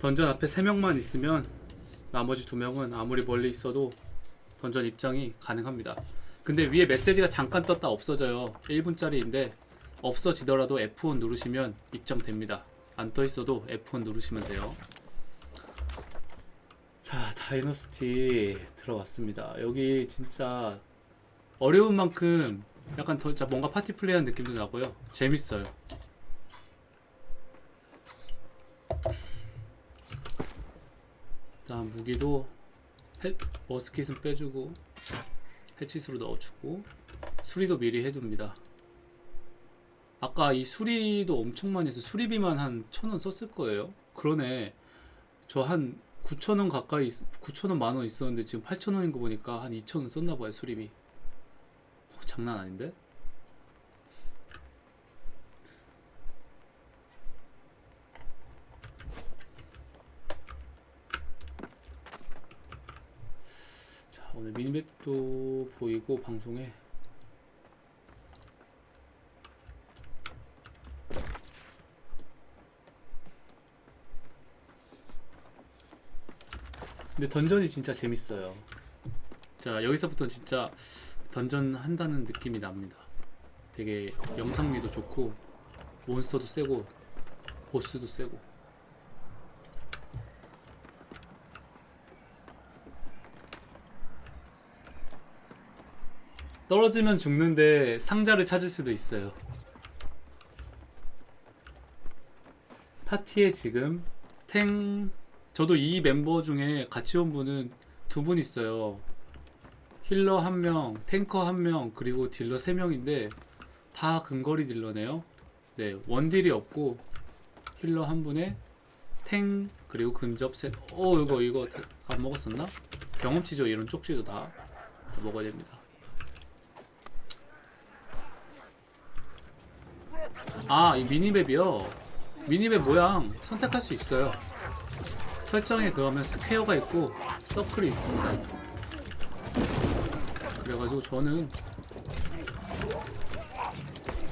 던전 앞에 3명만 있으면 나머지 2명은 아무리 멀리 있어도 던전 입장이 가능합니다. 근데 위에 메시지가 잠깐 떴다 없어져요. 1분짜리인데 없어지더라도 F1 누르시면 입장됩니다. 안 떠 있어도 F1 누르시면 돼요. 자, 다이너스티 들어왔습니다. 여기 진짜 어려운 만큼 약간 더 뭔가 파티 플레이한 느낌도 나고요. 재밌어요. 일단 무기도 해, 머스킷은 빼주고 해치스로 넣어주고 수리도 미리 해둡니다. 아까 이 수리도 엄청 많이 해서 수리비만 한 천원 썼을 거예요. 그러네. 저 한 9천원 가까이 9천원 만원 있었는데 지금 8천원인 거 보니까 한 2천원 썼나 봐요 수리비. 어, 장난 아닌데? 자 오늘 미니맵도 보이고 방송에. 근데 던전이 진짜 재밌어요. 자 여기서부터 진짜 던전 한다는 느낌이 납니다. 되게 영상미도 좋고 몬스터도 세고 보스도 세고 떨어지면 죽는데 상자를 찾을 수도 있어요. 파티에 지금 탱 저도 이 멤버 중에 같이 온 분은 두 분 있어요. healer 한 명, 탱커 한 명, 그리고 딜러 세 명인데 다 근거리 딜러네요. 네, 원딜이 없고 healer 한 분에 탱 그리고 근접 셋. 어 이거 이거 다- 안 먹었었나? 경험치죠 이런 쪽지도 다, 다 먹어야 됩니다. 아, 이 미니맵이요. 미니맵 모양 선택할 수 있어요. 설정에 그러면 스퀘어가 있고 서클이 있습니다. 그래가지고 저는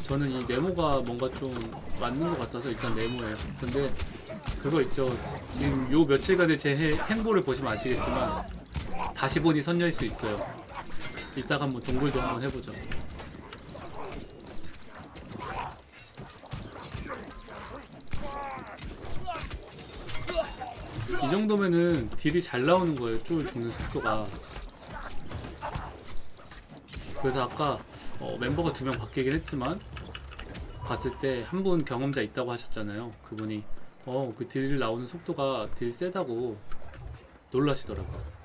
저는 이 네모가 뭔가 좀 맞는 것 같아서 일단 네모예요. 근데 그거 있죠. 지금 요 며칠간의 제 해- 행보를 보시면 아시겠지만 다시 보니 선녀일 수 있어요. 이따가 한번 동굴도 한번 해보죠. 이 정도면은 딜이 잘 나오는 거예요. 쫄 죽는 속도가. 그래서 아까 어, 멤버가 두 명 바뀌긴 했지만 봤을 때 한 분 경험자 있다고 하셨잖아요. 그분이 어그 딜 나오는 속도가 딜 세다고 놀라시더라고요.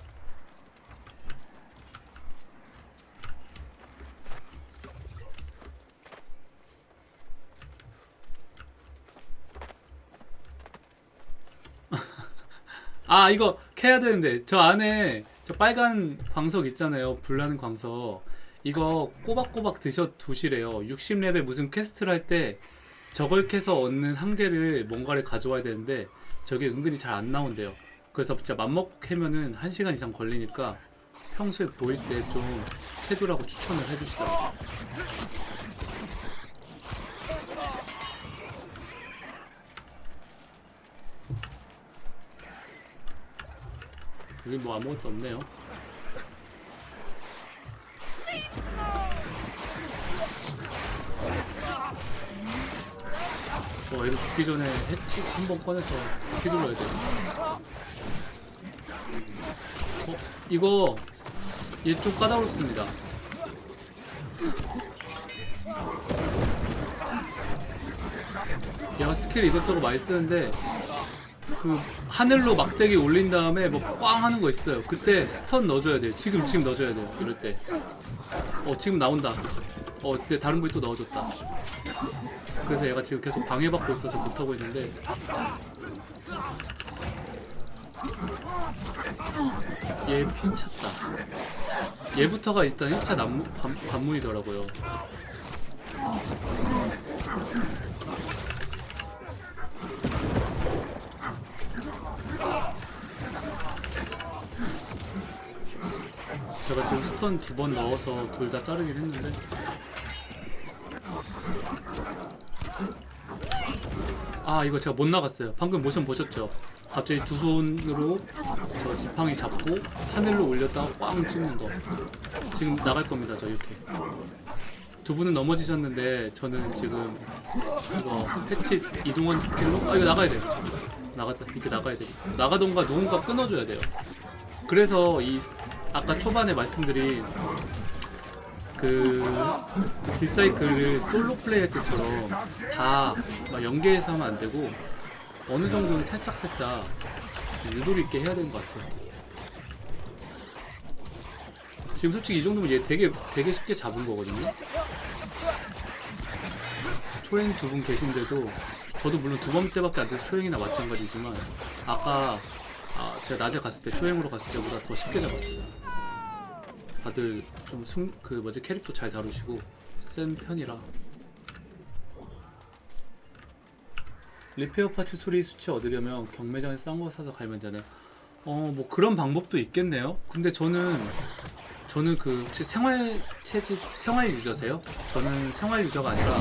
아 이거 캐야 되는데. 저 안에 저 빨간 광석 있잖아요. 불나는 광석. 이거 꼬박꼬박 드셔 두시래요. 60렙에 무슨 퀘스트를 할 때 저걸 캐서 얻는 한 개를 뭔가를 가져와야 되는데 저게 은근히 잘 안 나온대요. 그래서 진짜 맘먹고 캐면은 1시간 이상 걸리니까 평소에 보일 때 좀 캐두라고 추천을 해주시더라고요 여기 뭐 아무것도 없네요 어, 얘도 죽기 전에 해치 한 번 꺼내서 휘둘러야 돼. 어, 이거 얘 좀 까다롭습니다. 얘가 스킬 이것저것 많이 쓰는데 그 하늘로 막대기 올린 다음에 뭐 꽝 하는 거 있어요. 그때 스턴 넣어줘야 돼요. 지금 지금 넣어줘야 돼요. 이럴 때. 어 지금 나온다. 어 근데 다른 분이 또 넣어줬다. 그래서 얘가 지금 계속 방해받고 있어서 못하고 있는데 얘 핀 찼다 얘부터가 일단 1차 난무, 관, 관문이더라고요 제가 지금 stun 두 번 넣어서 둘 다 자르긴 했는데. 아 이거 제가 못 나갔어요. 방금 모션 보셨죠? 갑자기 두 손으로 저 지팡이 잡고 하늘로 올렸다가 꽝 찍는 거. 지금 나갈 겁니다 저 이렇게. 두 분은 넘어지셨는데 저는 지금 이거 패치 이동원 스킬로? 아 이거 나가야 돼 나갔다. 이렇게 나가야 돼. 나가던가 누군가 끊어줘야 돼요. 그래서 이 아까 초반에 말씀드린 그 딜사이클을 솔로 플레이할 때처럼 다막 연계해서 하면 안 되고 어느 정도는 살짝 살짝 유도리 있게 해야 되는 것 같아요. 지금 솔직히 이 정도면 얘 되게 되게 쉽게 잡은 거거든요. 초행 두 분 계신데도 저도 물론 두 번째밖에 안 돼서 초행이나 마찬가지지만 아까 아, 제가 낮에 갔을 때 초행으로 갔을 때보다 더 쉽게 잡았어요. 다들 좀 숨 그 뭐지 캐릭터 잘 다루시고 센 편이라 리페어 파츠 수리 수치 얻으려면 경매장에서 싼거 사서 갈면 되나요? 어뭐 그런 방법도 있겠네요. 근데 저는 저는 그 혹시 생활 체집 생활 유저세요? 저는 생활 유저가 아니라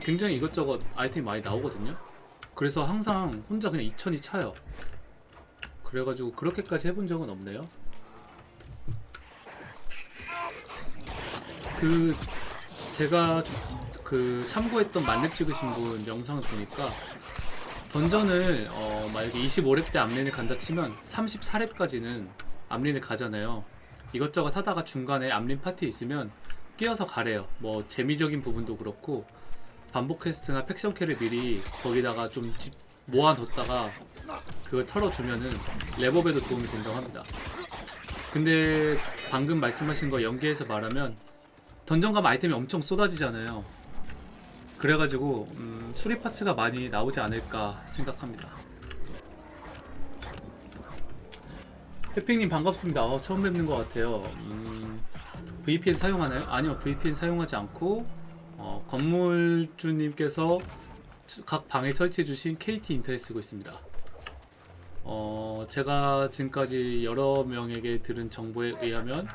굉장히 이것저것 아이템이 많이 나오거든요. 그래서 항상 혼자 그냥 2천이 차요. 그래가지고 그렇게까지 해본 적은 없네요. 그 제가 그 참고했던 만렙 찍으신 분 영상을 보니까 던전을 어 만약에 25렙 때 암린을 간다 치면 34렙까지는 암린을 가잖아요. 이것저것 하다가 중간에 암린 파티 있으면 끼어서 가래요. 뭐 재미적인 부분도 그렇고 반복 quest나 faction 퀘를 미리 거기다가 좀 집 모아뒀다가 그걸 털어주면은 랩업에도 도움이 된다고 합니다. 근데 방금 말씀하신 거 연계해서 말하면 던전 가면 아이템이 엄청 쏟아지잖아요. 그래가지고 음, 수리 parts가 많이 나오지 않을까 생각합니다. 해핑님 반갑습니다. 어, 처음 뵙는 것 같아요. 음, VPN 사용하나요? 아니요, VPN 사용하지 않고 어, 건물주님께서 각 방에 설치해 주신 KT 인터넷 쓰고 있습니다. 어, 제가 지금까지 여러 명에게 들은 정보에 의하면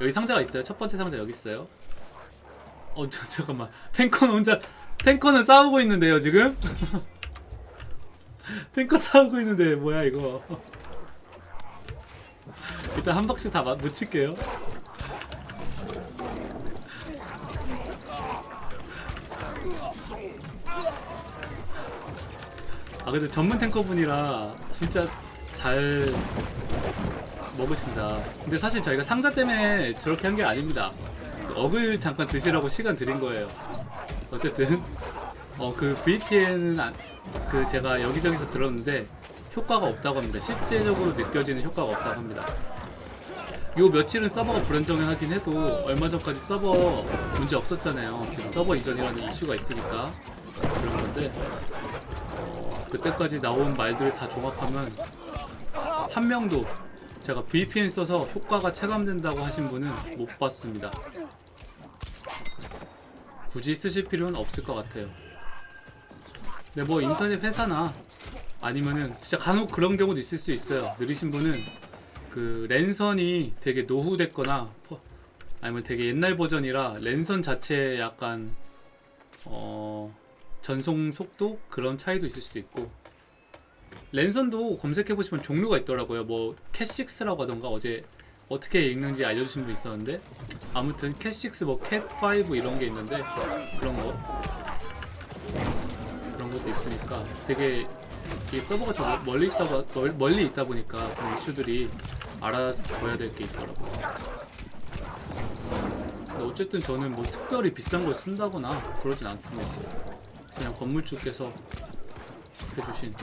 여기 상자가 있어요. 첫 번째 상자 여기 있어요. 어, 저, 잠깐만. 탱커는 혼자, 탱커는 싸우고 있는데요, 지금? 탱커 싸우고 있는데, 뭐야, 이거. 일단 한 박씩 다 마- 묻힐게요. 아, 근데 전문 탱커분이라 진짜 잘 먹으신다. 근데 사실 저희가 상자 때문에 저렇게 한 게 아닙니다. 어글 잠깐 드시라고 시간 드린 거예요. 어쨌든 어 그 VPN은 그 제가 여기저기서 들었는데 효과가 없다고 합니다. 실제적으로 느껴지는 효과가 없다고 합니다. 요 며칠은 서버가 불안정하긴 해도 얼마 전까지 서버 문제 없었잖아요. 지금 서버 이전이라는 이슈가 있으니까 그런 건데 어, 그때까지 나온 말들을 다 종합하면 한 명도 제가 VPN 써서 효과가 체감된다고 하신 분은 못 봤습니다. 굳이 쓰실 필요는 없을 것 같아요. 근데 뭐 인터넷 회사나 아니면은 진짜 간혹 그런 경우도 있을 수 있어요. 느리신 분은 그 랜선이 되게 노후됐거나 퍼- 아니면 되게 옛날 버전이라 랜선 자체에 약간 어 전송 속도 그런 차이도 있을 수도 있고 랜선도 검색해 보시면 종류가 있더라고요. 뭐 캣6라고 하던가 어제 어떻게 읽는지 알려주신 분 있었는데 아무튼 캣6 뭐 캣5 이런 게 있는데 그런 거 그런 것도 있으니까 되게 이 서버가 좀 멀리 있다 멀, 멀리 있다 보니까 그런 이슈들이 알아둬야 될 게 있더라고요. 어쨌든 저는 뭐 특별히 비싼 걸 쓴다거나 그러진 않습니다. 그냥 건물주께서 해주신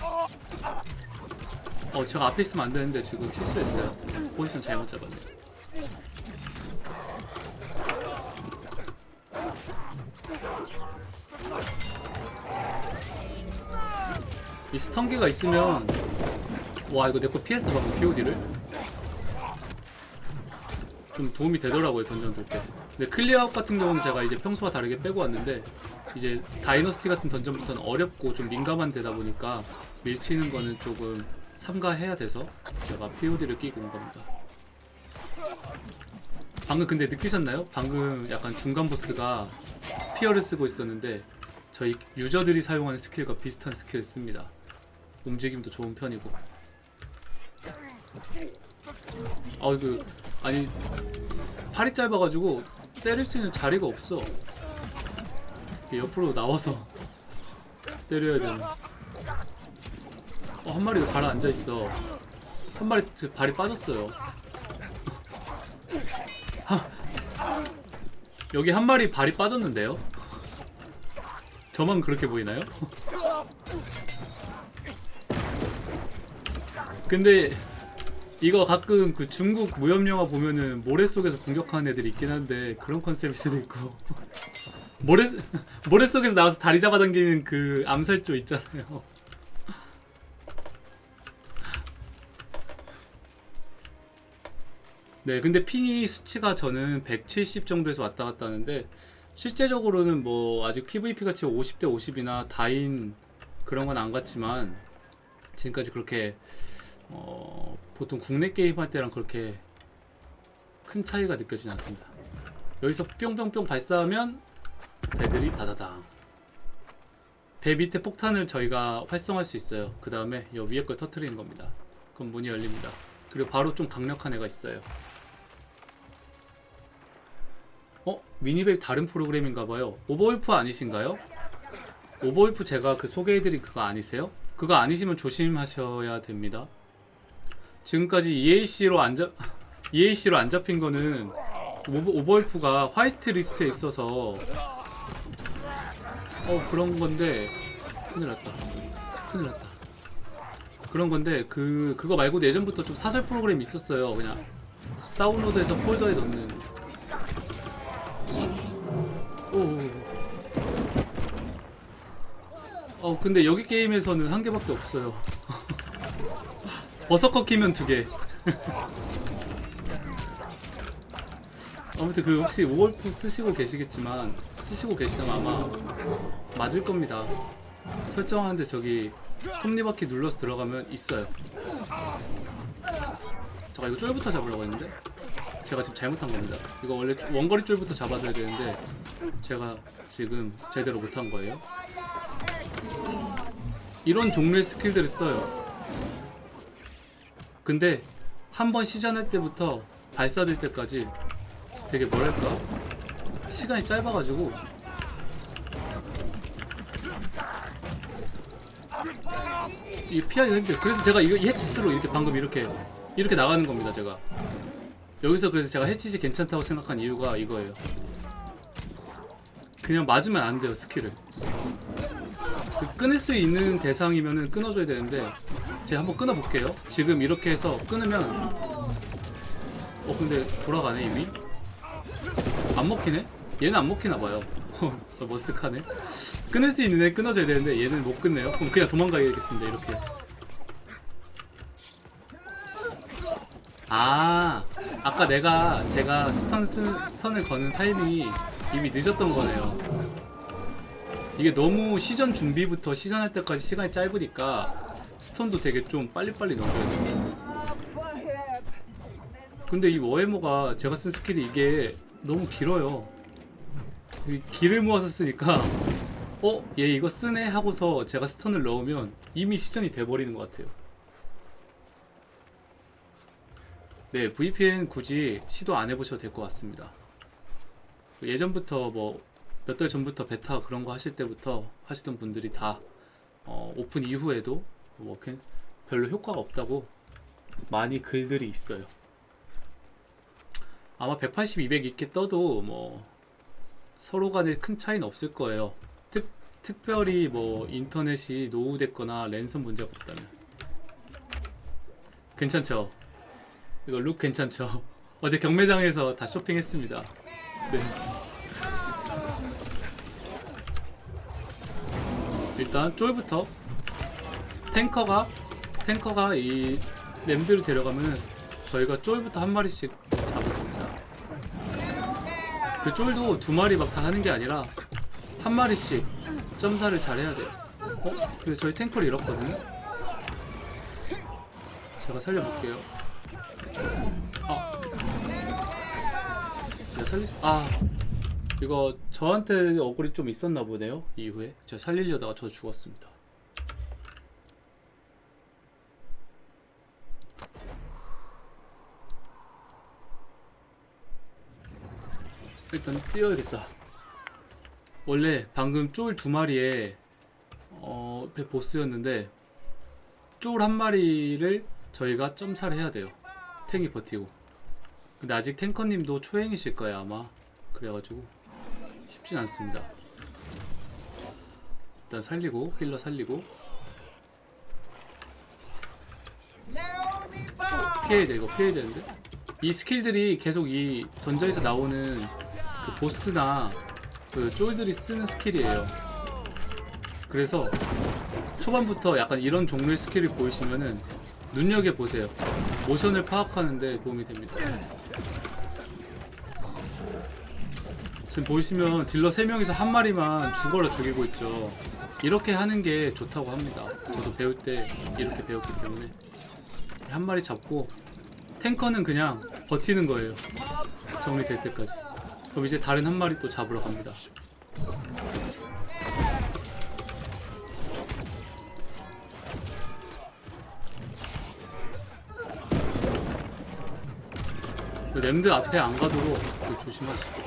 어 제가 앞에 있으면 안 되는데 지금 실수했어요. 포지션 잘못 잡았네. 이 스턴기가 있으면 와 이거 내거 PS 방금 POD를 좀 도움이 되더라고요 던전 돌때 근데 클리어아웃 같은 경우는 제가 이제 평소와 다르게 빼고 왔는데 이제 다이너스티 같은 던전부터는 어렵고 좀 민감한 데다 보니까 밀치는 거는 조금 삼가해야 돼서 제가 POD를 끼고 온 겁니다. 방금 근데 느끼셨나요? 방금 약간 중간 보스가 spear를 쓰고 있었는데 저희 유저들이 사용하는 스킬과 비슷한 스킬을 씁니다. 움직임도 좋은 편이고. 아 이거 아니 팔이 짧아가지고 때릴 수 있는 자리가 없어. 옆으로 나와서 때려야 되는 어, 한 마리가 가라앉아 있어. 한 마리 그 발이 빠졌어요. 하, 여기 한 마리 발이 빠졌는데요? 저만 그렇게 보이나요? 근데 이거 가끔 그 중국 무협 영화 보면은 모래 속에서 공격하는 애들이 있긴 한데 그런 컨셉일 수도 있고 모래 모래 속에서 나와서 다리 잡아당기는 그 암살조 있잖아요. 네, 근데 핑이 수치가 저는 170 정도에서 왔다 갔다 하는데 실제적으로는 뭐 아직 PVP 같이 50대 50이나 다인 그런 건안 같지만 지금까지 그렇게 어, 보통 국내 게임 할 때랑 그렇게 큰 차이가 느껴지지 않습니다. 여기서 뿅뿅뿅 발사하면 배들이 다다당. 배 밑에 폭탄을 저희가 활성화할 수 있어요. 그 다음에 여 위에 걸 터트리는 겁니다. 그럼 문이 열립니다. 그리고 바로 좀 강력한 애가 있어요. 어? 미니벨 다른 프로그램인가봐요. 오버울프 아니신가요? 오버울프 제가 그 소개해드린 그거 아니세요? 그거 아니시면 조심하셔야 됩니다. 지금까지 EAC로 안 잡, EAC로 안 잡힌 거는 오버, 오버울프가 whitelist에 있어서 어 그런 건데 큰일 났다. 큰일 났다. 그런 건데 그 그거 말고도 예전부터 좀 사설 프로그램이 있었어요. 그냥 다운로드해서 폴더에 넣는. 오. 어 근데 여기 게임에서는 한 개밖에 없어요 버섯커 키면 두개 아무튼 그 혹시 오월프 쓰시고 계시겠지만 쓰시고 계시다면 아마 맞을 겁니다. 설정하는데 저기 톱니바퀴 눌러서 들어가면 있어요. 잠깐 이거 쫄부터 잡으려고 했는데 제가 지금 잘못한 겁니다. 이거 원래 원거리 쫄부터 잡아줘야 되는데 제가 지금 제대로 못한 거예요. 이런 종류의 스킬들을 써요. 근데 한 번 시전할 때부터 발사될 때까지 되게 뭐랄까? 시간이 짧아가지고. 이게 피하기가 힘들어요. 그래서 제가 이거 이 해치스로 이렇게 방금 이렇게 이렇게 나가는 겁니다 제가. 여기서 그래서 제가 해치시 괜찮다고 생각한 이유가 이거예요. 그냥 맞으면 안 돼요 스킬을. 그 끊을 수 있는 대상이면은 끊어줘야 되는데 제가 한번 끊어볼게요. 지금 이렇게 해서 끊으면 어 근데 돌아가네 이미? 안 먹히네? 얘는 안 먹히나봐요. 어, 머쓱하네. 끊을 수 있는 애 끊어줘야 되는데 얘는 못 끊네요. 그럼 그냥 도망가야겠습니다 이렇게. 아 아까 내가 제가 stun 쓰, stun을 거는 타이밍이 이미 늦었던 거네요. 이게 너무 시전 준비부터 시전할 때까지 시간이 짧으니까 stun도 되게 좀 빨리빨리 넣어줘야 돼요 근데 이 워해머가 제가 쓴 스킬이 이게 너무 길어요. 이 길을 모아서 쓰니까 어? 얘 이거 쓰네? 하고서 제가 stun을 넣으면 이미 시전이 돼버리는 것 같아요. 네, VPN 굳이 시도 안 해보셔도 될 것 같습니다. 예전부터 뭐 몇 달 전부터 베타 그런 거 하실 때부터 하시던 분들이 다 어, 오픈 이후에도 뭐 이렇게 별로 효과가 없다고 많이 글들이 있어요. 아마 180, 200 있게 떠도 뭐 서로 간에 큰 차이는 없을 거예요. 특, 특별히 뭐 인터넷이 노후됐거나 랜선 문제가 없다면. 괜찮죠? 이거 룩 괜찮죠? 어제 경매장에서 다 쇼핑했습니다. 네. 일단 쫄부터 탱커가 탱커가 이 램드를 데려가면은 저희가 쫄부터 한 마리씩 잡을 겁니다. 그 쫄도 두 마리 막 다 하는 게 아니라 한 마리씩 점사를 잘 해야 돼요. 어? 근데 저희 탱커를 잃었거든요? 제가 살려볼게요. 아. 제가 살리, 아. 이거 저한테 억울이 좀 있었나 보네요. 이후에. 제가 살리려다가 저 죽었습니다. 일단 뛰어야겠다. 원래 방금 쫄 두 마리에 어, 배 보스였는데 쫄 한 마리를 저희가 점사를 해야 돼요. 탱이 버티고. 근데 아직 탱커님도 초행이실 거예요 아마. 그래가지고 쉽진 않습니다. 일단 살리고 힐러 살리고 피해야 돼 이거 피해야 되는데 이 스킬들이 계속 이 던전에서 나오는 그 보스나 그 쫄들이 쓰는 스킬이에요. 그래서 초반부터 약간 이런 종류의 스킬을 보이시면은 눈여겨 보세요. 모션을 파악하는데 도움이 됩니다. 지금 보이시면 딜러 3명이서 한 마리만 죽어라 죽이고 있죠. 이렇게 하는 게 좋다고 합니다. 저도 배울 때 이렇게 배웠기 때문에. 한 마리 잡고 탱커는 그냥 버티는 거예요. 정리될 때까지 그럼 이제 다른 한 마리 또 잡으러 갑니다. 그 램드 앞에 안 가도록 그 조심하시고.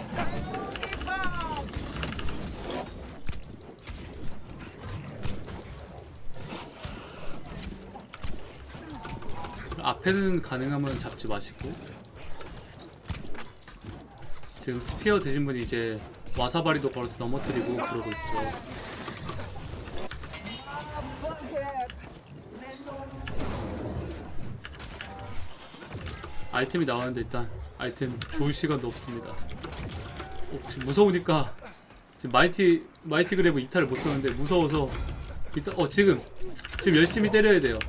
앞에는 가능하면 잡지 마시고 지금 spear 드신 분이 이제 와사바리도 걸어서 넘어뜨리고 그러고 있죠. 아이템이 나왔는데 일단 아이템 주울 시간도 없습니다. 어, 지금 무서우니까 지금 mighty mighty 그래브 이탈을 못 썼는데 무서워서 일단 어 지금 지금 열심히 때려야 돼요.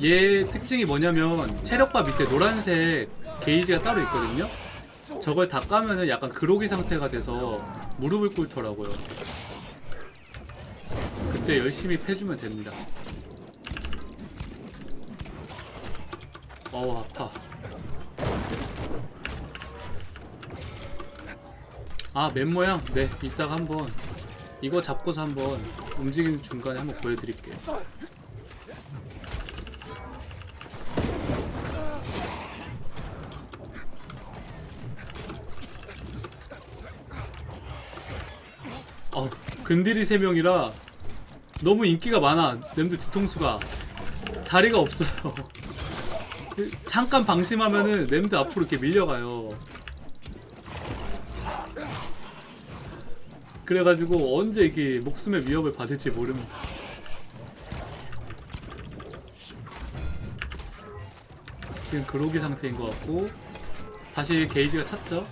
얘 특징이 뭐냐면 체력바 밑에 노란색 게이지가 따로 있거든요 저걸 다 까면은 약간 그로기 상태가 돼서 무릎을 꿇더라고요. 그때 열심히 패주면 됩니다. 어우 아파. 아 맨모양? 네 이따가 한번. 이거 잡고서 한번 움직이는 중간에 한번 보여드릴게요 근딜이 3명이라 너무 인기가 많아 램드 뒤통수가. 자리가 없어요. 잠깐 방심하면은 램드 앞으로 이렇게 밀려가요. 그래가지고 언제 이게 목숨의 위협을 받을지 모릅니다. 지금 그로기 상태인 것 같고 다시 게이지가 찼죠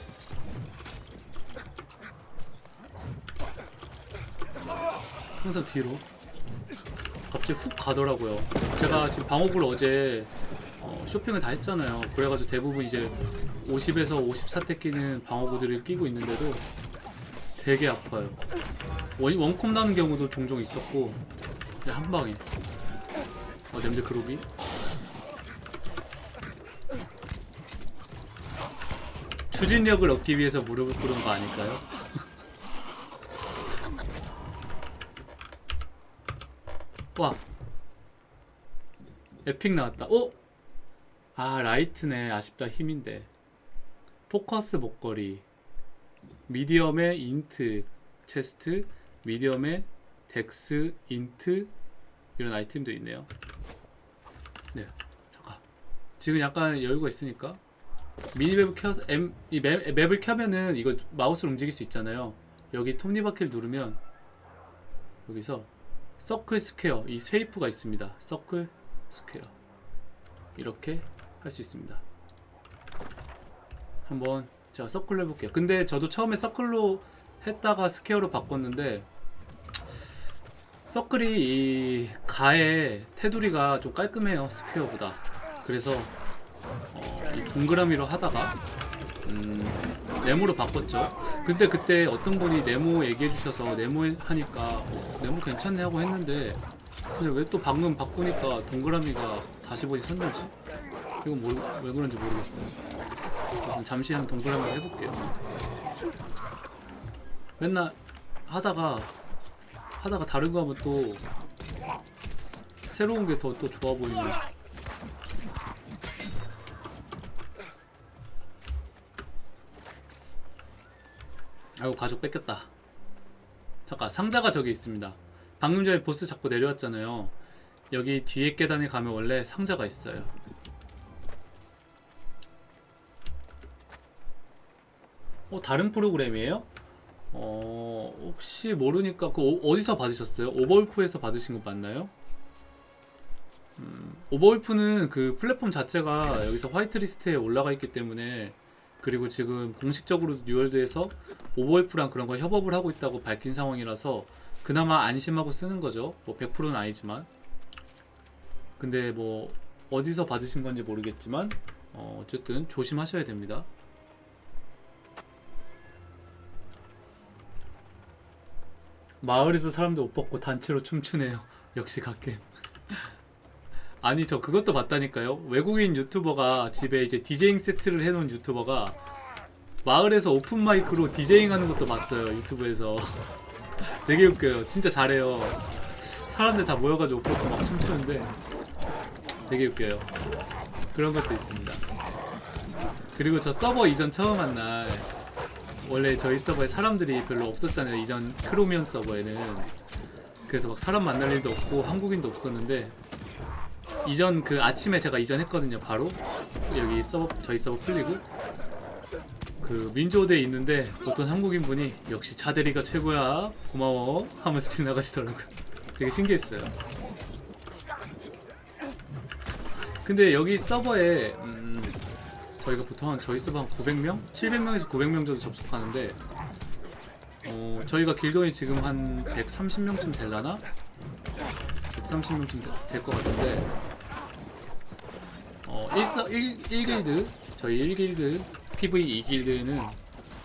항상 뒤로. 갑자기 훅 가더라고요. 제가 지금 방어구를 어제 어, 쇼핑을 다 했잖아요. 그래가지고 대부분 이제 50에서 54대 끼는 방어구들을 끼고 있는데도 되게 아파요. 원, 원콤 나는 경우도 종종 있었고 그냥 한 방에. 어 냄새 그로기? 추진력을 얻기 위해서 무릎을 꿇은 거 아닐까요? 와 epic 나왔다. 어? 아 light네. 아쉽다. 힘인데. 포커스 목걸이. medium의 int. chest. medium의 dex int. 이런 아이템도 있네요. 네. 잠깐. 지금 약간 여유가 있으니까. minimap을 켜서 M, 이 map, map을 켜면은 이거 마우스로 움직일 수 있잖아요. 여기 톱니바퀴를 누르면 여기서 circle square 이 shape가 있습니다. circle square. 이렇게 할 수 있습니다. 한번 제가 circle로 해볼게요. 근데 저도 처음에 circle로 했다가 square로 바꿨는데 circle이 이 가의 테두리가 좀 깔끔해요 square보다. 그래서 어, 이 동그라미로 하다가 음, 네모로 바꿨죠. 근데 그때 어떤 분이 네모 얘기해 주셔서 네모 하니까 어, 네모 괜찮네 하고 했는데 근데 왜 또 방금 바꾸니까 동그라미가 다시 보니 섰는지? 이건 뭘, 왜 그런지 모르겠어요. 잠시 한 동그라미 해볼게요. 맨날 하다가 하다가 다른 거 하면 또 새로운 게 더 또 좋아 보이는 아이고 가죽 뺏겼다 잠깐 상자가 저기 있습니다 방금 전에 보스 잡고 내려왔잖아요 여기 뒤에 계단에 가면 원래 상자가 있어요 어 다른 프로그램이에요? 어 혹시 모르니까 그 오- 어디서 받으셨어요? 오버울프에서 받으신 거 맞나요? 음, 오버울프는 그 플랫폼 자체가 여기서 화이트리스트에 올라가 있기 때문에 그리고 지금 공식적으로 뉴월드에서 오버울프랑 그런 거 협업을 하고 있다고 밝힌 상황이라서 그나마 안심하고 쓰는 거죠. 뭐 100%는 아니지만. 근데 뭐 어디서 받으신 건지 모르겠지만 어, 어쨌든 조심하셔야 됩니다. 마을에서 사람들 옷 벗고 단체로 춤추네요. 역시 갓겜. 아니 저 그것도 봤다니까요. 외국인 유튜버가 집에 이제 디제잉 세트를 해놓은 유튜버가 마을에서 open mic로 DJing 하는 것도 봤어요. 유튜브에서. 되게 웃겨요. 진짜 잘해요. 사람들 다 모여가지고 옷 벗고 막 춤추는데 되게 웃겨요. 그런 것도 있습니다. 그리고 저 서버 이전 처음 한 날 원래 저희 서버에 사람들이 별로 없었잖아요. 이전 크로미언 서버에는 그래서 막 사람 만날 일도 없고 한국인도 없었는데 이전 그 아침에 제가 이전했거든요. 바로 여기 서버 저희 서버 풀리고 그 윈조드에 있는데 어떤 한국인 분이 역시 차대리가 최고야 고마워 하면서 지나가시더라고요. 되게 신기했어요. 근데 여기 서버에 음, 저희가 보통 한 저희 서버 한 900명? 700명에서 900명 정도 접속하는데 어, 저희가 길동이 지금 한 130명쯤 될라나? 130명쯤 될 것 같은데 어, 1, 1, 1길드. 저희 1길드 PV 2길드에는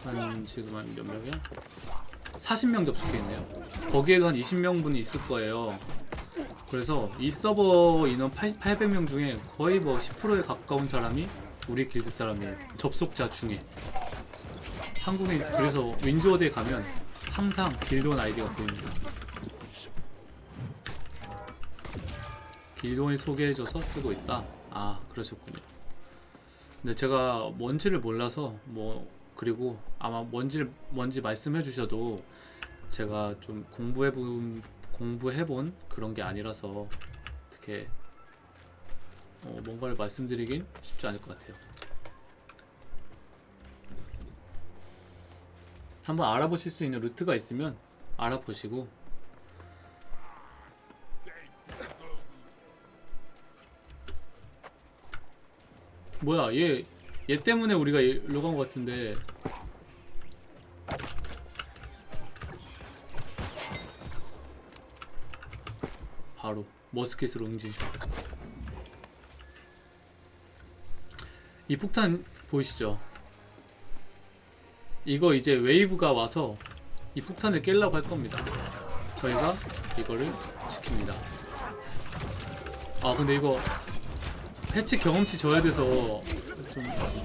한 지금 한 몇 명이야? 40명 접속해 있네요. 거기에도 한 20명분이 있을 거예요. 그래서 이 서버 인원 8, 800명 중에 거의 뭐 10%에 가까운 사람이 우리 길드 사람이에요. 접속자 중에. 한국인 그래서 윈조어드에 가면 항상 길드원 아이디가 보입니다. 길드원이 소개해줘서 쓰고 있다 아 그러셨군요 근데 제가 뭔지를 몰라서 뭐 그리고 아마 뭔지 뭔지 말씀해 주셔도 제가 좀 공부해 본 공부해 본 그런 게 아니라서 어떻게 어, 뭔가를 말씀드리긴 쉽지 않을 것 같아요. 한번 알아보실 수 있는 루트가 있으면 알아보시고 뭐야 얘 얘 때문에 우리가 일로 간 것 같은데. 바로 머스킷으로 응징. 이 폭탄 보이시죠? 이거 이제 웨이브가 와서 이 폭탄을 깰라고 할 겁니다. 저희가 이거를 지킵니다. 아 근데 이거 패치 경험치 줘야 돼서 좀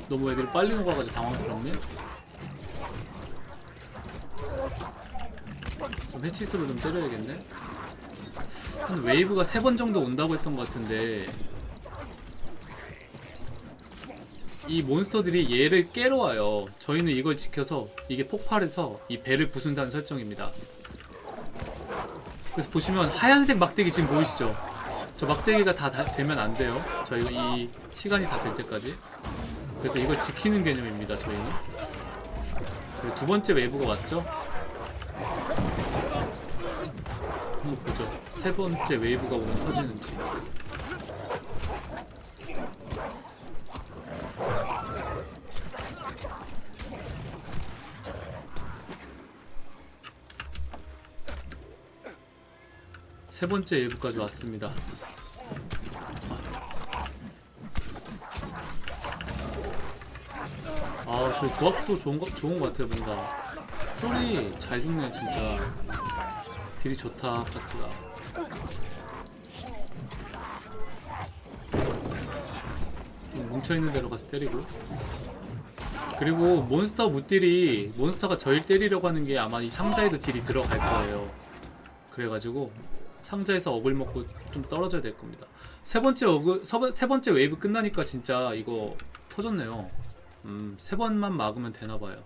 너무 애들이 빨리 녹아가지고 당황스럽네. 좀 해치스로 좀 때려야겠네. 한 웨이브가 세 번 정도 온다고 했던 것 같은데. 이 몬스터들이 얘를 깨러 와요. 저희는 이걸 지켜서 이게 폭발해서 이 배를 부순다는 설정입니다. 그래서 보시면 하얀색 막대기 지금 보이시죠 저 막대기가 다, 다 되면 안 돼요. 저희가 이 시간이 다 될 때까지. 그래서 이걸 지키는 개념입니다 저희는. 두 번째 웨이브가 왔죠? 한번 보죠. 세 번째 웨이브가 오면 터지는지 세 번째 웨이브까지 왔습니다 아, 저 조합도 좋은 거, 좋은 거 같아요, 뭔가. 쫄이 잘 죽네, 진짜. 딜이 좋다, 파티가. 좀 뭉쳐있는 데로 가서 때리고. 그리고 몬스터 무리, 몬스터가 저흴 때리려고 하는 게 아마 이 상자에도 딜이 들어갈 거예요. 그래가지고, 상자에서 어글 먹고 좀 떨어져야 될 겁니다. 세 번째 어그, 서- 세 번째 웨이브 끝나니까 진짜 이거 터졌네요. 음, 세 번만 막으면 되나봐요.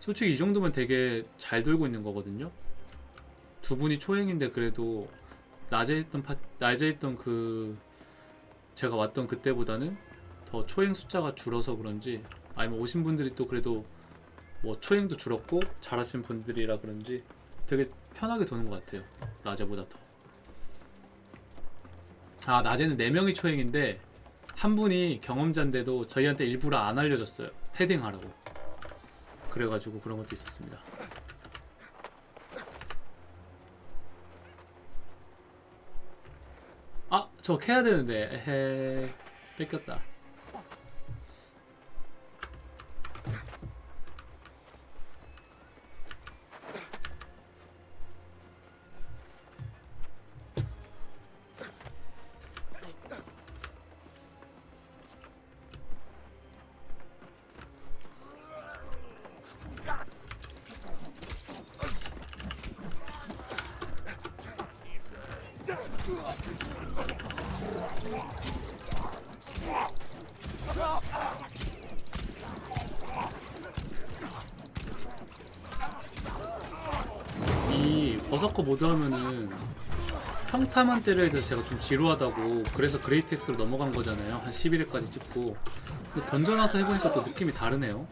솔직히 이 정도면 되게 잘 돌고 있는 거거든요. 두 분이 초행인데 그래도 낮에 했던 파, 낮에 했던 그 제가 왔던 그때보다는 더 초행 숫자가 줄어서 그런지 아니면 오신 분들이 또 그래도 뭐 초행도 줄었고 잘하신 분들이라 그런지 되게 편하게 도는 것 같아요. 낮에보다 더. 아 낮에는 4명이 초행인데 한 분이 경험자인데도 저희한테 일부러 안 알려줬어요. 패딩하라고. 그래가지고 그런 것도 있었습니다. 아, 저 캐야 되는데. 에헤. 뺏겼다. 13원 때를 해서 제가 좀 지루하다고 그래서 great axe로 넘어간 거잖아요. 한 11회까지 찍고. 던져놔서 해보니까 또 느낌이 다르네요.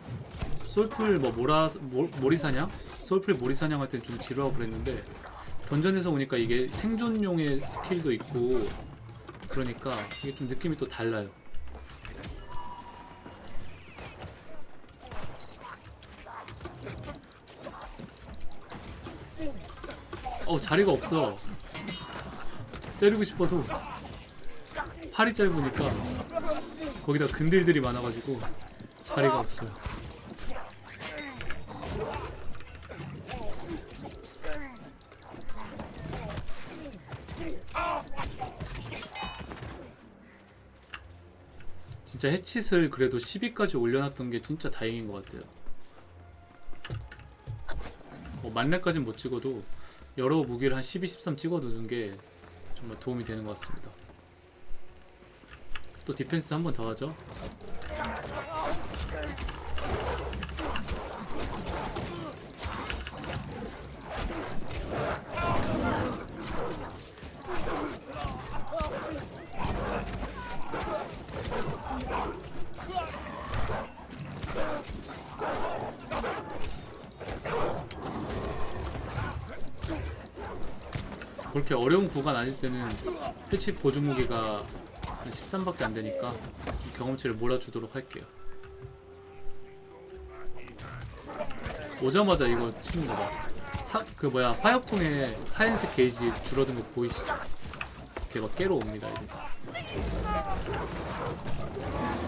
솔플 뭐 모라 모, 몰이사냥? 솔플 몰이사냥 할 때는 좀 지루하고 그랬는데 던전에서 오니까 이게 생존용의 스킬도 있고 그러니까 이게 좀 느낌이 또 달라요. 어 자리가 없어. 때리고 싶어도 팔이 짧으니까 거기다 근딜들이 많아가지고 자리가 없어요. 진짜 해칫을 그래도 10위까지 올려놨던 게 진짜 다행인 것 같아요. 뭐 만렙까지는 못 찍어도 여러 무기를 한 12, 13 찍어두는 게 정말 도움이 되는 것 같습니다. 또 디펜스 한 번 더 하죠. 그렇게 어려운 구간 아닐 때는 패치 보조 무기가 한 13밖에 안 되니까 이 경험치를 몰아주도록 할게요. 오자마자 이거 치는 거 봐. 사, 그 뭐야 화약통에 하얀색 게이지 줄어든 거 보이시죠? 걔가 깨러 옵니다 이제.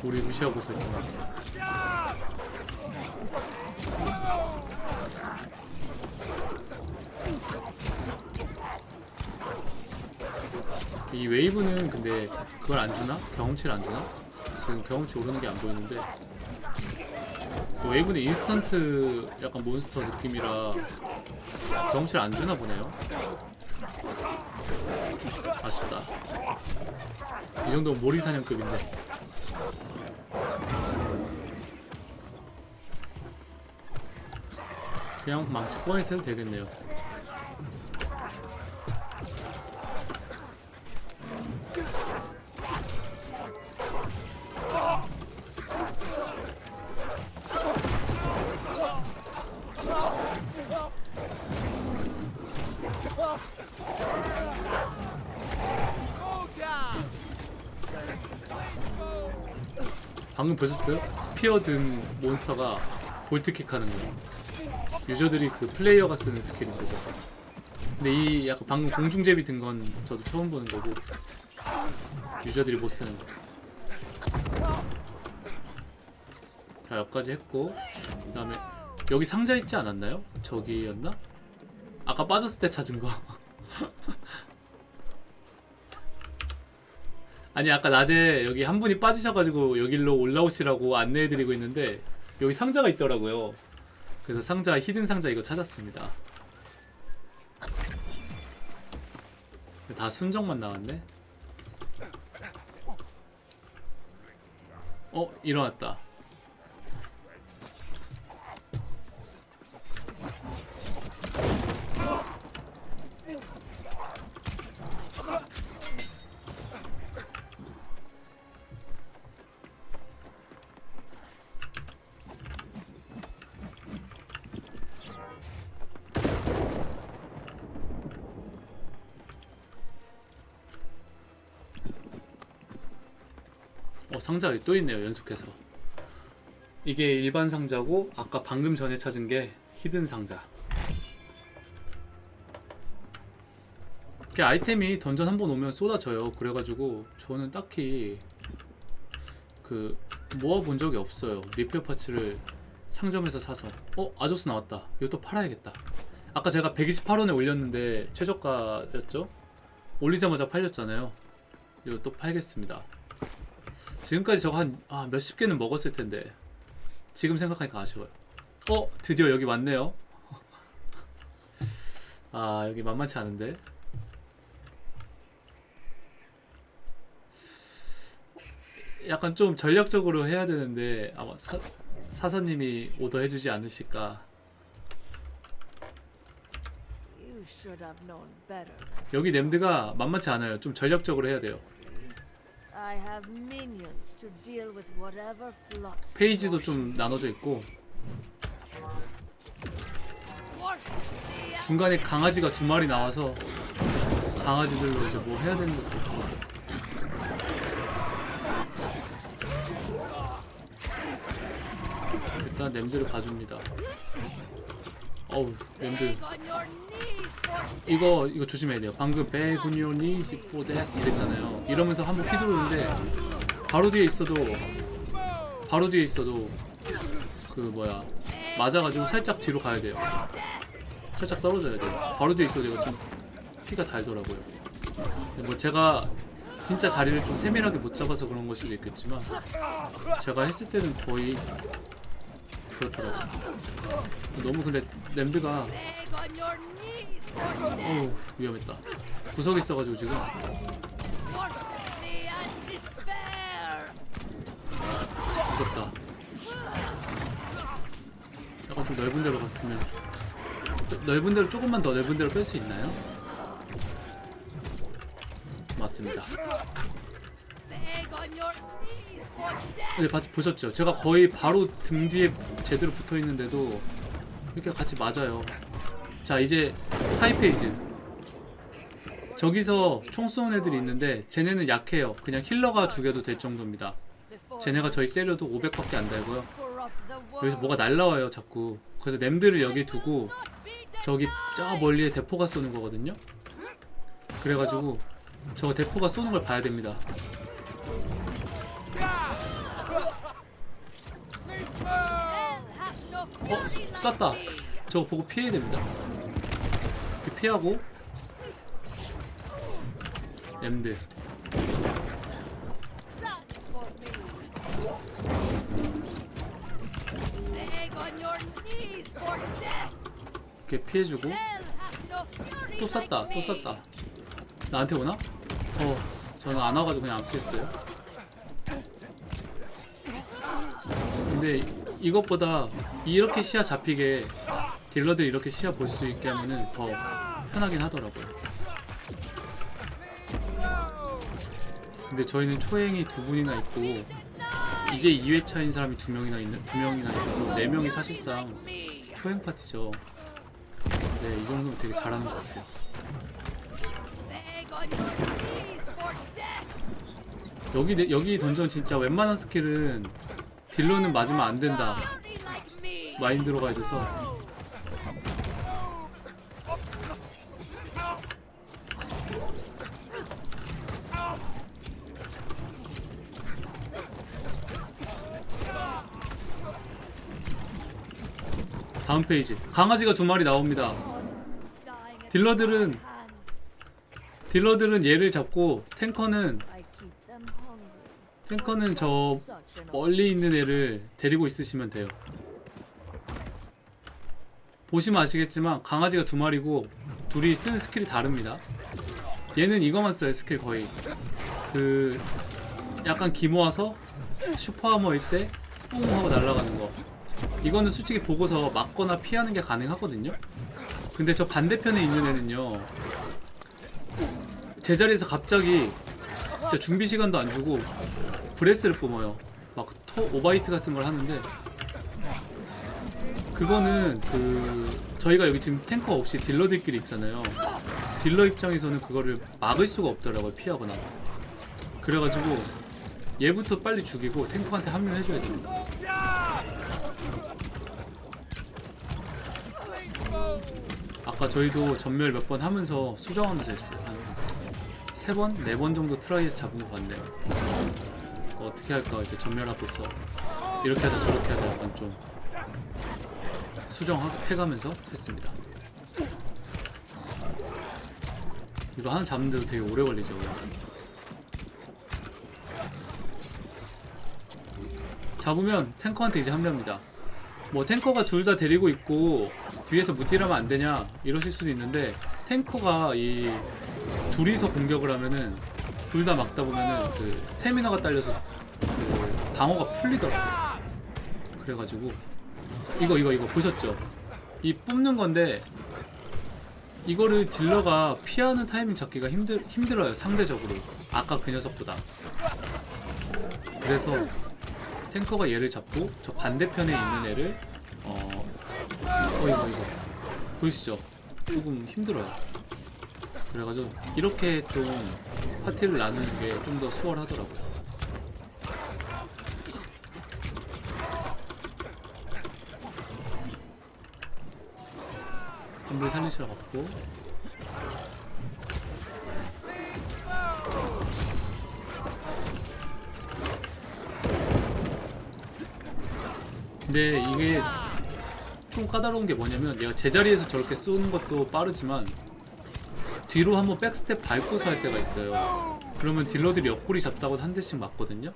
우리 무시하고 있었잖 이 웨이브는 근데 그걸 안 주나? 경험치를 안 주나? 지금 경험치 오르는 게 안 보이는데 그 웨이브는 인스턴트 약간 몬스터 느낌이라 경험치를 안 주나 보네요. 아쉽다. 이 정도면 몰이 사냥급인데. 그냥 망치 꺼내서 해도 되겠네요. 보셨어요? spear 든 몬스터가 vault kick 하는 거예요. 유저들이 그 플레이어가 쓰는 스킬인 거죠. 근데 이 약간 방금 공중제비 도는 건 저도 처음 보는 거고 유저들이 못 쓰는 거. 자 여기까지 했고 그 다음에 여기 상자 있지 않았나요? 저기였나? 아까 빠졌을 때 찾은 거. 아니 아까 낮에 여기 한 분이 빠지셔가지고 여기로 올라오시라고 안내해드리고 있는데 여기 상자가 있더라고요. 그래서 상자 히든 상자 이거 찾았습니다. 다 순정만 나왔네. 어 일어났다. 상자가 또 있네요 연속해서. 이게 일반 상자고 아까 방금 전에 찾은 게 hidden 상자. 이게 아이템이 던전 한 번 오면 쏟아져요. 그래가지고 저는 딱히 그 모아본 적이 없어요. 리페어 파츠를 상점에서 사서. 어 아조스 나왔다. 이것도 팔아야겠다. 아까 제가 128원에 올렸는데 최저가였죠? 올리자마자 팔렸잖아요. 또 팔겠습니다 지금까지 저거 한 아, 몇십 개는 먹었을 텐데. 지금 생각하니까 아쉬워요. 어 드디어 여기 왔네요. 아 여기 만만치 않은데. 약간 좀 전략적으로 해야 되는데 아마 사, 사사님이 오더해주지 않으실까. 여기 냄드가 만만치 않아요. 좀 전략적으로 해야 돼요 페이지도 좀 나눠져 있고 중간에 강아지가 두 마리 나와서 강아지들로 이제 뭐 해야 되는 것도 있고 일단 냄드를 봐줍니다. 어우 냄드 이거 이거 조심해야 돼요. 방금 for death 이랬잖아요. 이러면서 한번 휘두르는데 바로 뒤에 있어도 바로 뒤에 있어도 그 뭐야 맞아가지고 살짝 뒤로 가야 돼요. 살짝 떨어져야 돼요. 바로 뒤에 있어도 이거 좀 피가 달더라고요. 뭐 제가 진짜 자리를 좀 세밀하게 못 잡아서 그런 걸 수도 있겠지만 제가 했을 때는 거의 그렇더라고요. 너무 근데 냄드가 어우 위험했다 구석에 있어가지고 지금. 무섭다 약간 좀 넓은 데로 갔으면 좀 넓은 데로 조금만 더 넓은 데로 뺄 수 있나요? 맞습니다. 근데 봐- 보셨죠? 제가 거의 바로 등 뒤에 제대로 붙어 있는데도 이렇게 같이 맞아요 자 이제 사이 페이지 저기서 총 쏘는 애들이 있는데 쟤네는 약해요 그냥 힐러가 죽여도 될 정도입니다 쟤네가 저희 때려도 500밖에 안 달고요. 여기서 뭐가 날라와요 자꾸 그래서 냄드를 여기 두고 저기 저 멀리에 대포가 쏘는 거거든요 그래가지고 저 대포가 쏘는 걸 봐야 됩니다 어? 쐈다. 저거 보고 피해야 됩니다 피하고 death. 이렇게 피해주고 또 쐈다 또. 쐈다 나한테 오나? 어 저는 안 와가지고 그냥 안 피했어요 근데 이것보다 이렇게 시야 잡히게 딜러들 이렇게 시야 볼 수 있게 하면은 더 편하긴 하더라고요 근데 저희는 초행이 두 분이나 있고 이제 2회차인 사람이 두 명이나 있는 두 명이나 있어서 네 명이 사실상. 초행 파티죠 네 이 정도면 되게 잘하는 것 같아요. 여기 내- 여기 던전 진짜 웬만한 스킬은 딜러는 맞으면 안 된다. 마인드로 가야 돼서 다음 phase 강아지가 두 마리 나옵니다 딜러들은. 딜러들은 얘를 잡고 탱커는. 탱커는 저 멀리 있는 애를 데리고 있으시면 돼요. 보시면 아시겠지만 강아지가 두 마리고 둘이 쓰는 스킬이 다릅니다. 얘는 이거만 써요 스킬 거의. 그 약간 기모아서 super armor일 때 뿡 하고 날아가는 거. 이거는 솔직히 보고서 맞거나 피하는 게 가능하거든요. 근데 저 반대편에 있는 애는요. 제자리에서 갑자기 진짜 준비 시간도 안 주고 breath를 뿜어요. 막 토, 오바이트 같은 걸 하는데 그거는 그 저희가 여기 지금 탱커 없이 딜러들끼리 있잖아요. 딜러 입장에서는 그거를 막을 수가 없더라고요. 피하거나. 그래가지고 얘부터 빨리 죽이고 탱커한테 합류해줘야 됩니다. 아까 저희도 전멸 몇 번 하면서 수정하면서 했어요. 한세 번, 네 번 정도 트라이에서 잡은 것 같네요. 어, 어떻게 할까 이렇게 전멸하고 있어. 이렇게 하자 저렇게 하자 약간 좀 수정해가면서 했습니다. 이거 하나 잡는데도 되게 오래 걸리죠. 잡으면 탱커한테 이제 합류합니다. 뭐 탱커가 둘 다 데리고 있고 뒤에서 무딜하면 안 되냐 이러실 수도 있는데 탱커가 이 둘이서 공격을 하면은 둘 다 막다 보면은 그 스태미너가 딸려서 그 방어가 풀리더라고요. 그래가지고 이거 이거 이거 보셨죠? 이 뽑는 건데 이거를 딜러가 피하는 타이밍 잡기가 힘들 힘들어요 상대적으로 아까 그 녀석보다. 그래서 탱커가 얘를 잡고 저 반대편에 있는 애를 어, 어 이거 이거 보이시죠? 조금 힘들어요. 그래가지고 이렇게 좀 파티를 나누는 게 좀 더 수월하더라고요. 한분 살리시러 갔고 근데 이게 좀 까다로운 게 뭐냐면 얘가 제자리에서 저렇게 쏘는 것도 빠르지만 뒤로 한번 백스텝 밟고서 할 때가 있어요. 그러면 딜러들이 옆구리 잡다고 한 대씩 맞거든요.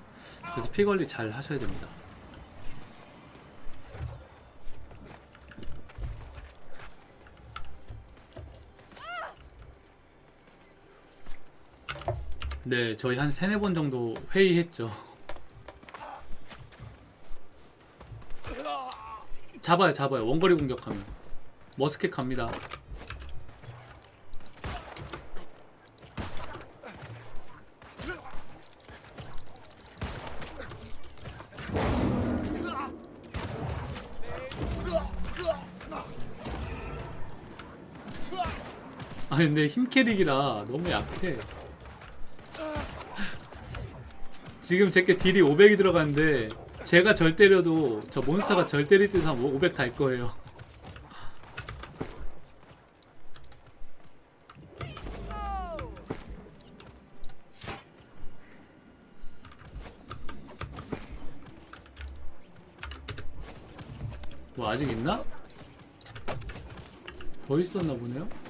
그래서 피 관리 잘 하셔야 됩니다. 네 저희 한 세네 번 정도 회의했죠 잡아요 잡아요. 원거리 공격하면. 머스켓 갑니다. 아 근데 힘 캐릭이라 너무 약해. 지금 제게 딜이 500이 들어갔는데 제가 절 때려도 저 몬스터가 절 때릴 때도 한500 달 거예요 뭐 아직 있나? 더 있었나 보네요?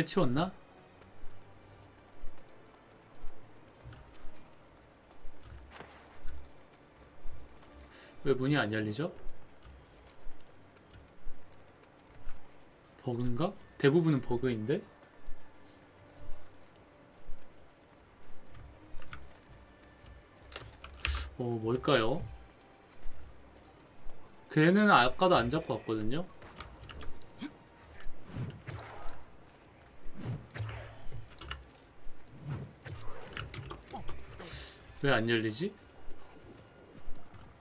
해치웠나? 왜 문이 안 열리죠? 버그인가? 대부분은 버그인데? 어, 뭘까요? 걔는 아까도 안 잡고 왔거든요? 왜 안 열리지?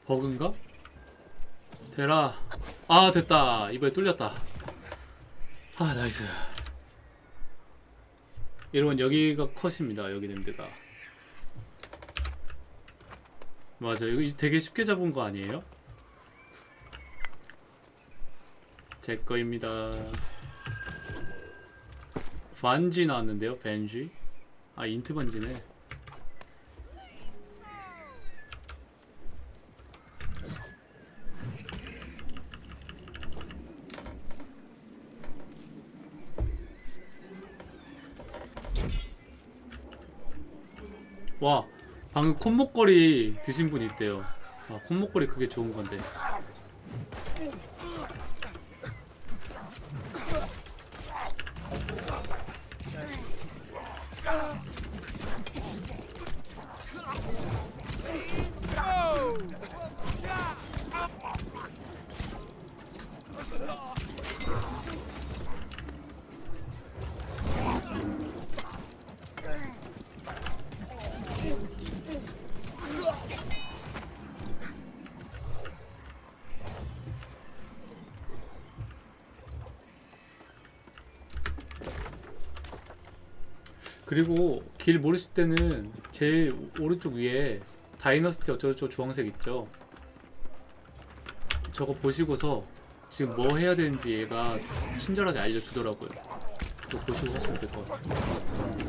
버그인가? 되라. 아, 됐다. 이번에 뚫렸다. 아, 나이스. 여러분, 여기가 컷입니다. 여기 named가. 맞아. 이거 되게 쉽게 잡은 거 아니에요? 제 거입니다. 반지 나왔는데요, 반지. 아, INT 반지네. 와 방금 콧목걸이 드신 분 있대요. 아 콧목걸이 그게 좋은 건데 그리고 길 모르실 때는 제일 오른쪽 위에 다이너스티 어쩌고저쩌고 주황색 있죠? 저거 보시고서 지금 뭐 해야 되는지 얘가 친절하게 알려주더라고요. 그거 보시고 하시면 될 것 같아요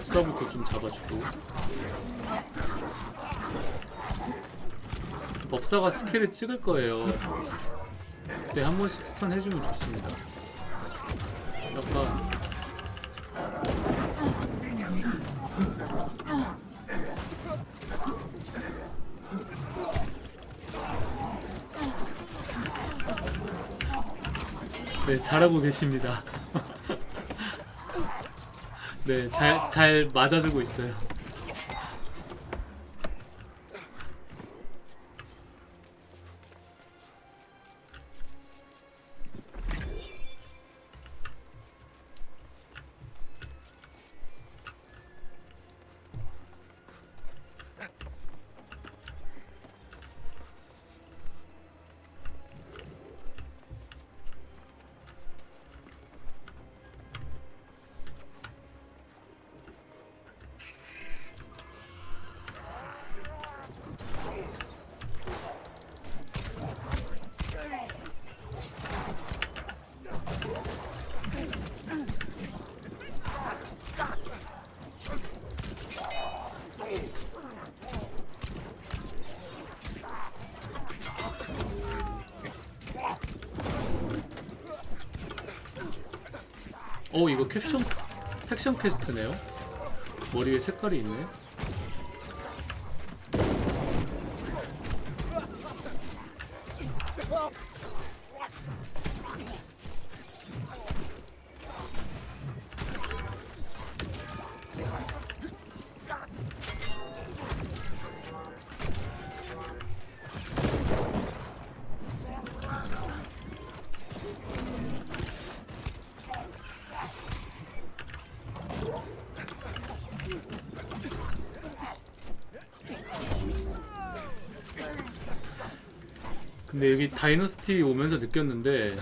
법사부터 좀 잡아주고. 법사가 스킬을 찍을 거예요. 그때 한 번씩 스턴 해주면 좋습니다. 약간. 네 잘하고 계십니다 네, 잘, 잘 맞아주고 있어요. 캡션, 팩션 퀘스트네요? 머리에 색깔이 있네? 근데 여기 다이너스티 오면서 느꼈는데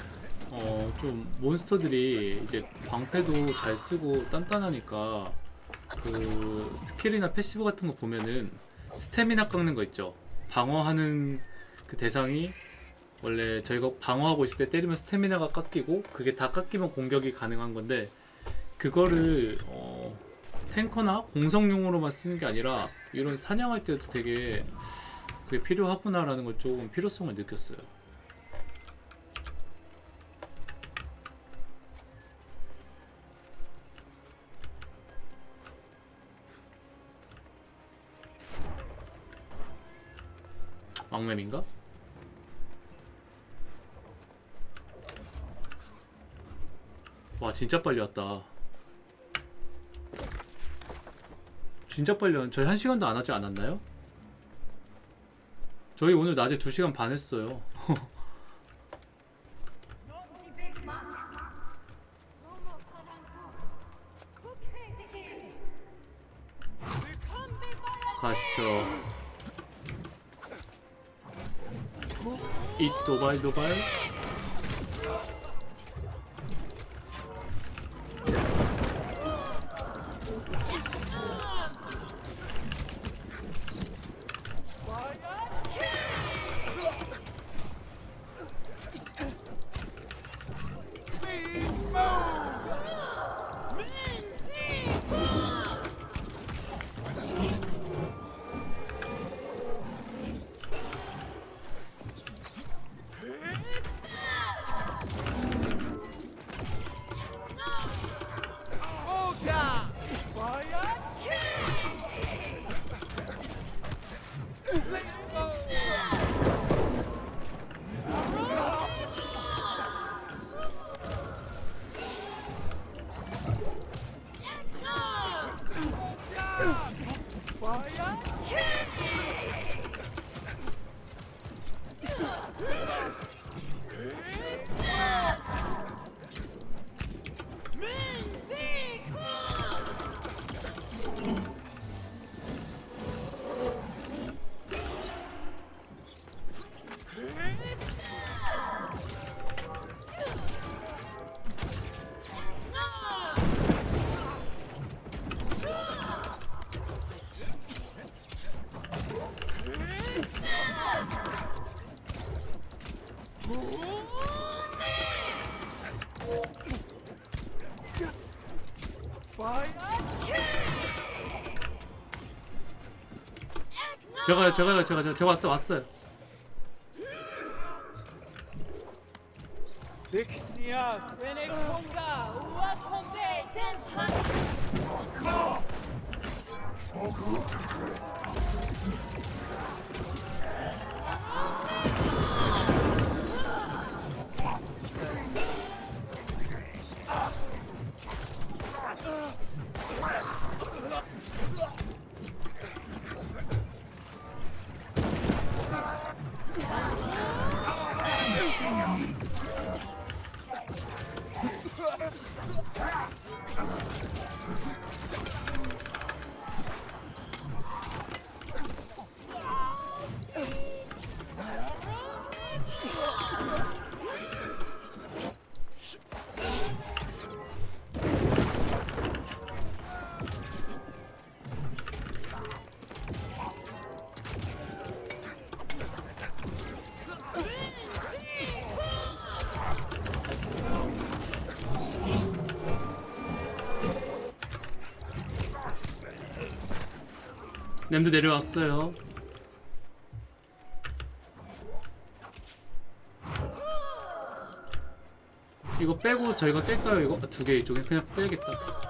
어 좀 몬스터들이 이제 방패도 잘 쓰고 단단하니까 그 스킬이나 passive 같은 거 보면은 스태미나 깎는 거 있죠. 방어하는 그 대상이 원래 저희가 방어하고 있을 때 때리면 스태미나가 깎이고 그게 다 깎이면 공격이 가능한 건데 그거를 어 탱커나 공성용으로만 쓰는 게 아니라 이런 사냥할 때도 되게 그게 필요하구나라는 걸 조금 필요성을 느꼈어요. 왕맵인가? 와 진짜 빨리 왔다. 진짜 빨리 왔. 저희 한 시간도 안 하지 않았나요? 저희 오늘 낮에 2시간 반 했어요. 가시죠. 이스 도발 도발. 제가요 제가요 제가 제가 제가 왔어 왔어 냄드 내려왔어요. 이거 빼고 저희가 뗄까요 이거? 두개 이쪽에 그냥 빼야겠다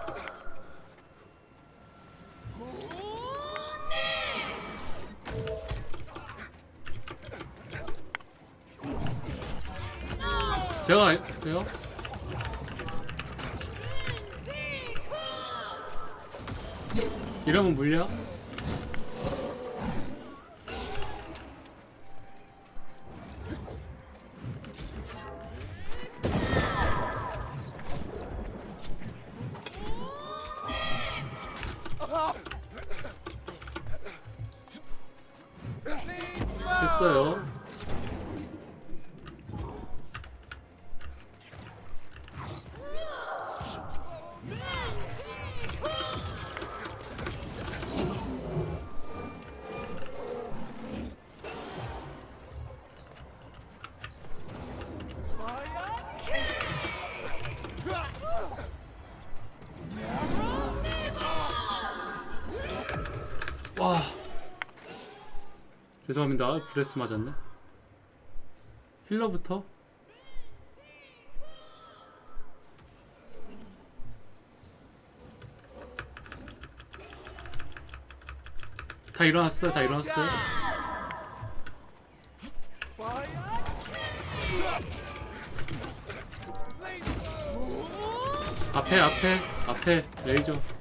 죄송합니다. 브레스 맞았네. 힐러부터. 다 일어났어요. 다 일어났어요. 앞에 앞에 앞에 레이저.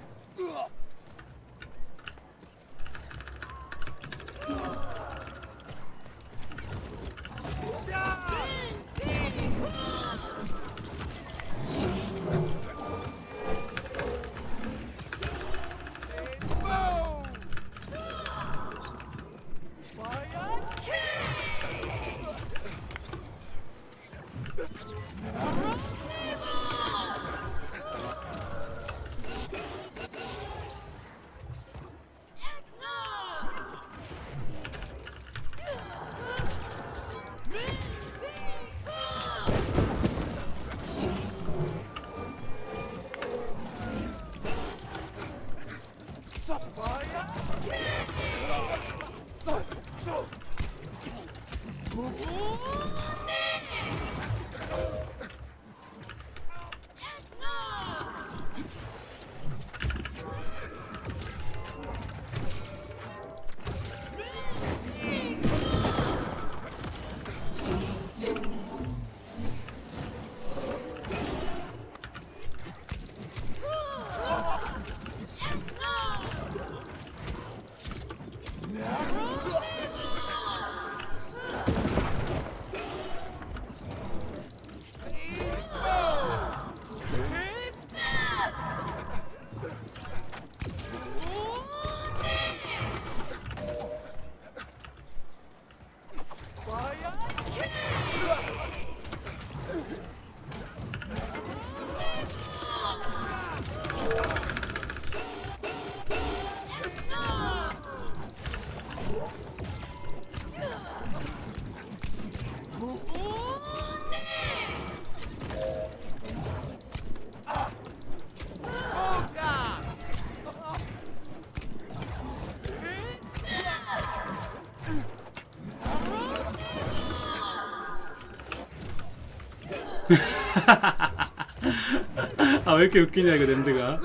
아 왜 이렇게 웃기냐 이거 냄드가.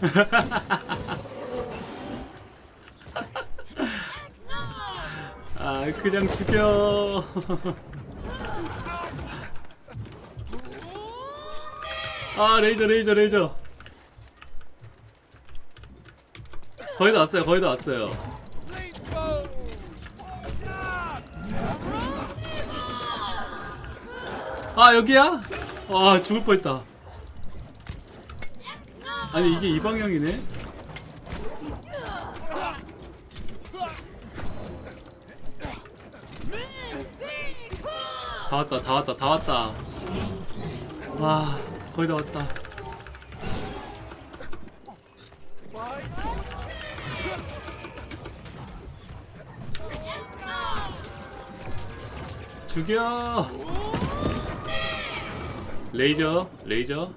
아 그냥 죽여. 아 레이저 레이저 레이저 거의 다 왔어요 거의 다 왔어요. 아 여기야? 와 죽을 뻔했다. 아니 이게 이 방향이네? 다 왔다 다 왔다 다 왔다. 와 거의 다 왔다 죽여. 레이저 레이저.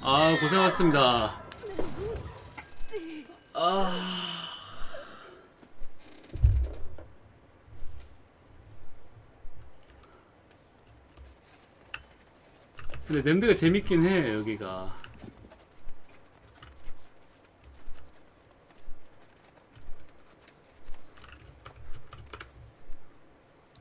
아 고생하셨습니다. 아. 근데 냄새가 재밌긴 해 여기가